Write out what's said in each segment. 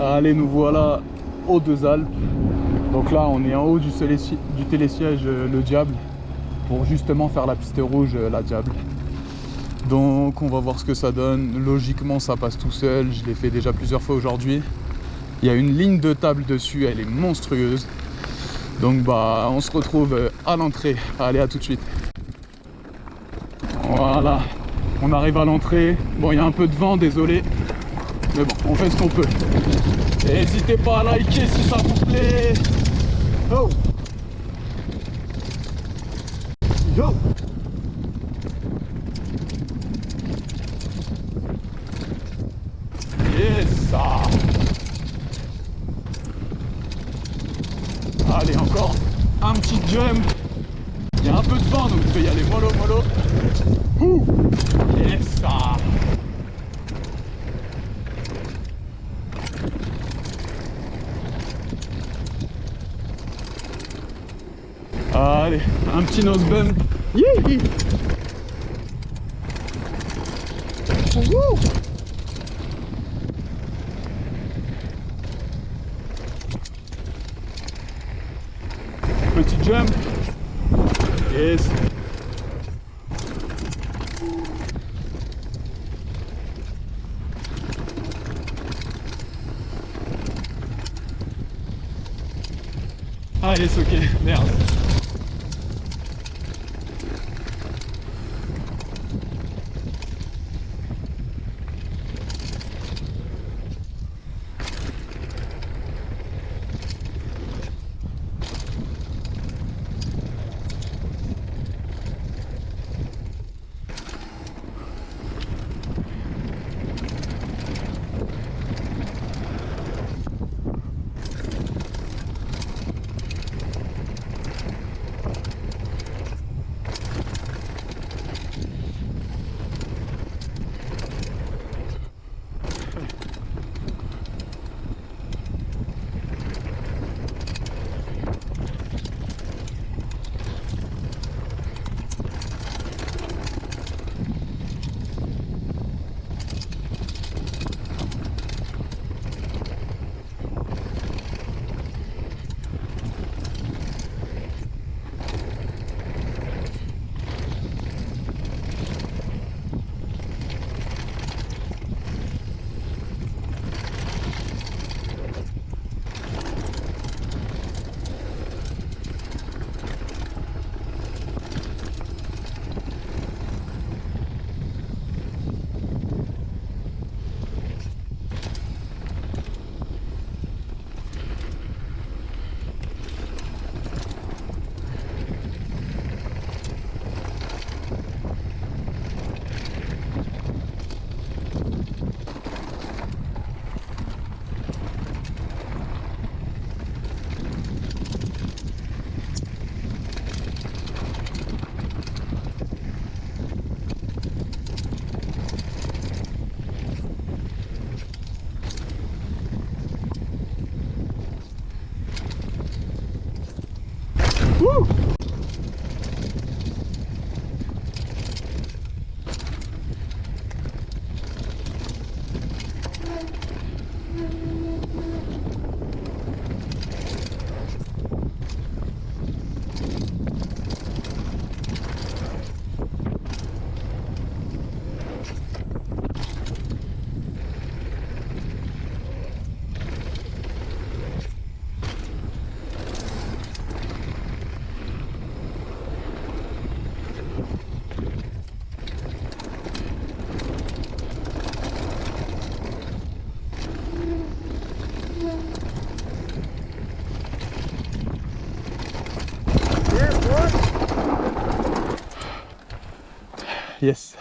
Allez, nous voilà aux deux Alpes. Donc là, on est en haut du, télésiège euh, Le Diable pour justement faire la piste rouge euh, La Diable. Donc on va voir ce que ça donne. Logiquement, ça passe tout seul. Je l'ai fait déjà plusieurs fois aujourd'hui. Il y a une ligne de table dessus, elle est monstrueuse. Donc bah, on se retrouve euh, à l'entrée. Allez, à tout de suite. Voilà, on arrive à l'entrée. Bon, il y a un peu de vent, désolé. Mais bon, on fait ce qu'on peut. N'hésitez pas à liker si ça vous plaît. Oh Yo Yes Allez, encore un petit jump. Il y a un peu de vent, donc je vais y aller mollo mollo. Ouh Yes Allez, un petit nose bump. Petit jump. Yes. Ah yes, ok, merde. Yes.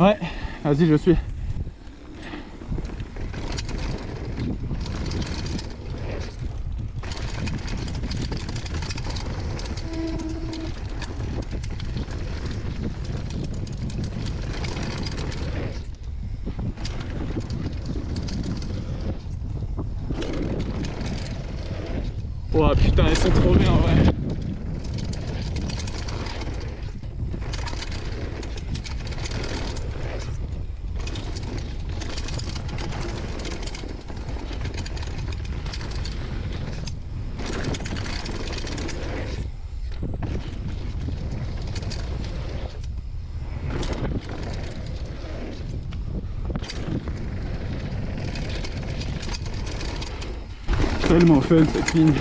Ouais, vas-y, je suis. Oh putain, elles sont trop bien, ouais. Tellement fun cette ligne.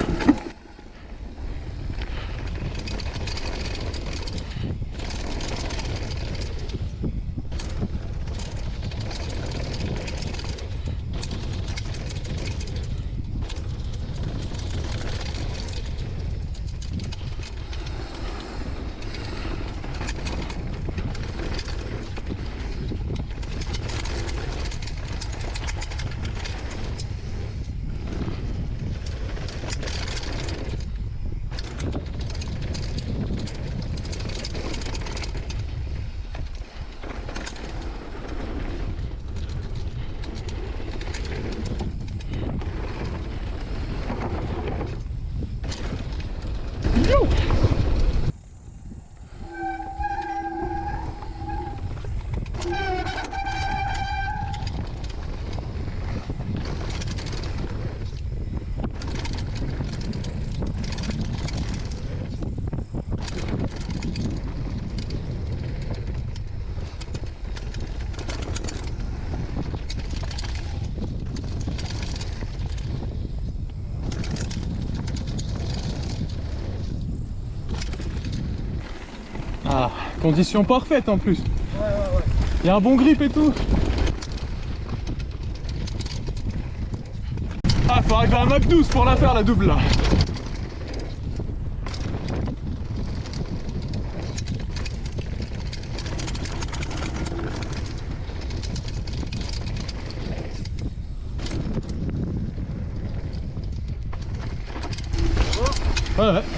Ah, condition parfaite en plus. Ouais, ouais, ouais. Il y a un bon grip et tout. Ah, faut arriver à Mach 12 pour la faire la double là. Ouais, ouais.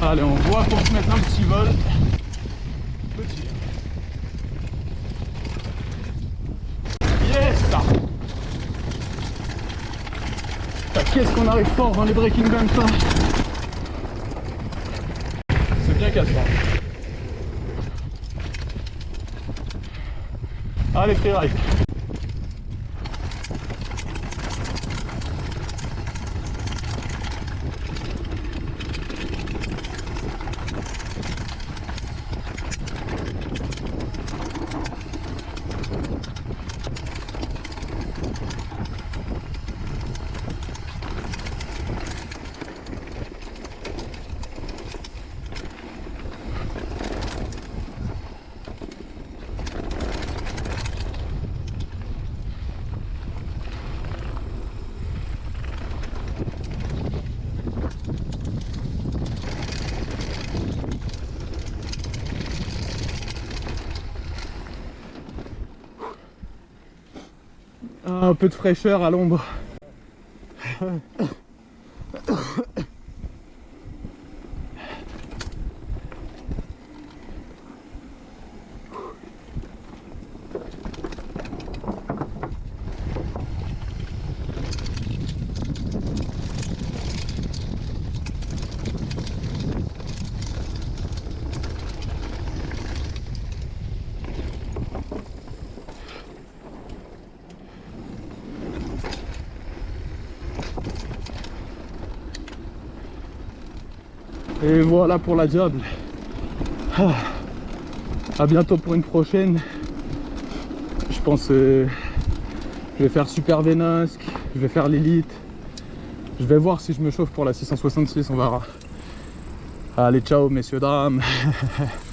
Allez, on voit pour se mettre un petit vol. Petit. Yes Ah, Qu'est-ce qu'on arrive fort dans les breaking bumps C'est bien cassant. Allez, freeride. Un peu de fraîcheur à l'ombre. Et voilà pour la diable. Ah. À bientôt pour une prochaine. Je pense euh, je vais faire Super Vénasque, je vais faire l'élite. Je vais voir si je me chauffe pour la 666, on verra. Allez, ciao messieurs, dames.